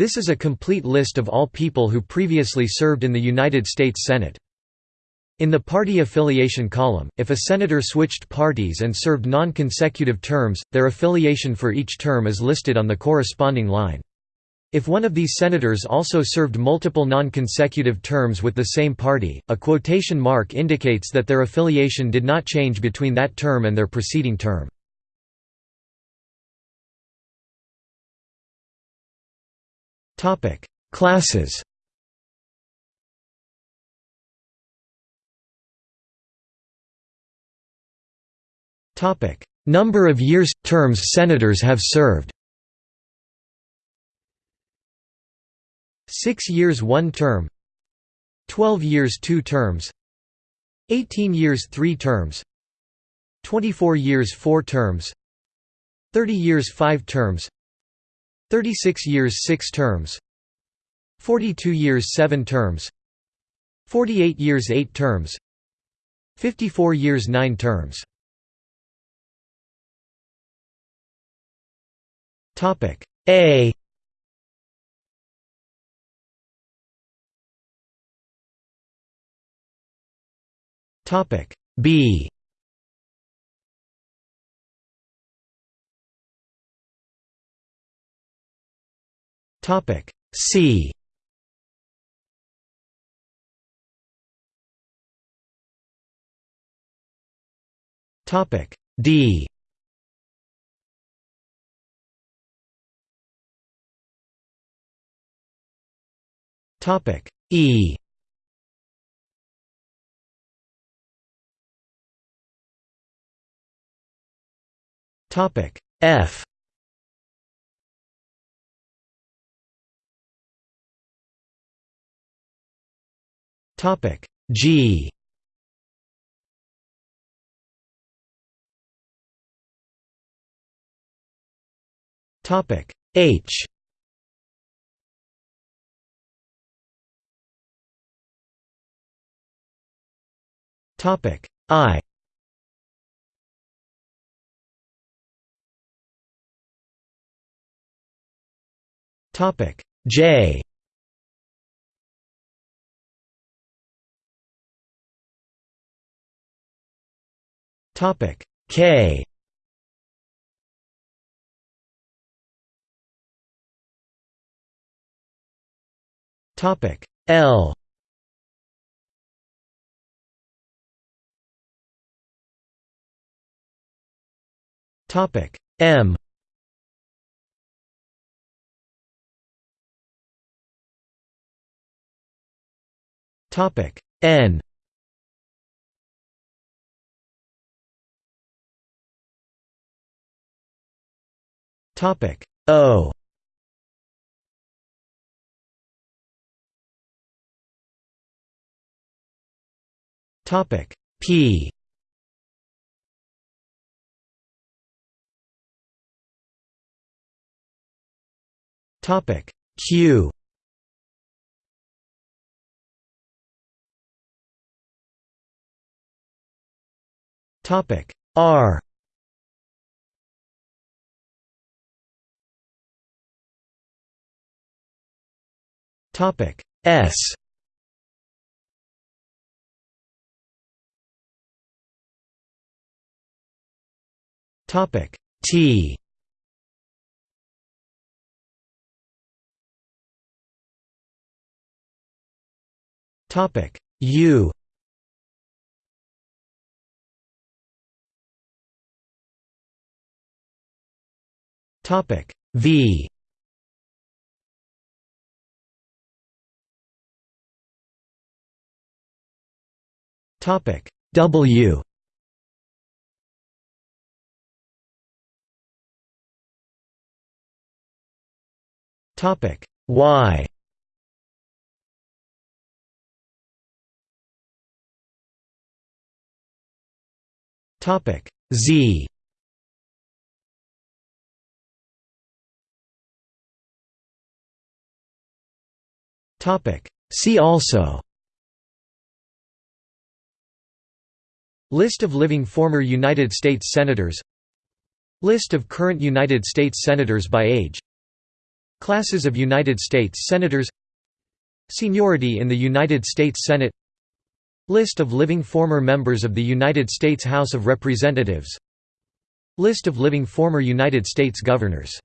This is a complete list of all people who previously served in the United States Senate. In the party affiliation column, if a senator switched parties and served non-consecutive terms, their affiliation for each term is listed on the corresponding line. If one of these senators also served multiple non-consecutive terms with the same party, a quotation mark indicates that their affiliation did not change between that term and their preceding term. Classes. Topic: Number of years – terms senators have served. 6 years one term. 12 years two terms. 18 years three terms. 24 years four terms. 30 years five terms 36 years six terms. 42 years seven terms. 48 years eight terms. 54 years nine terms. Topic A. Topic B Topic C. Topic D. Topic E. Topic F Topic. G. Topic. H. Topic. I. Topic. J Topic K. Topic L. Topic M. Topic N Topic O. Topic P. Topic Q. Topic R Topic S. Topic T. Topic U. Topic V Topic. W. Topic. Y. Topic. Z. Topic. See also List of living former United States Senators. List of current United States Senators by age. Classes of United States Senators. Seniority in the United States Senate. List of living former members of the United States House of Representatives. List of living former United States governors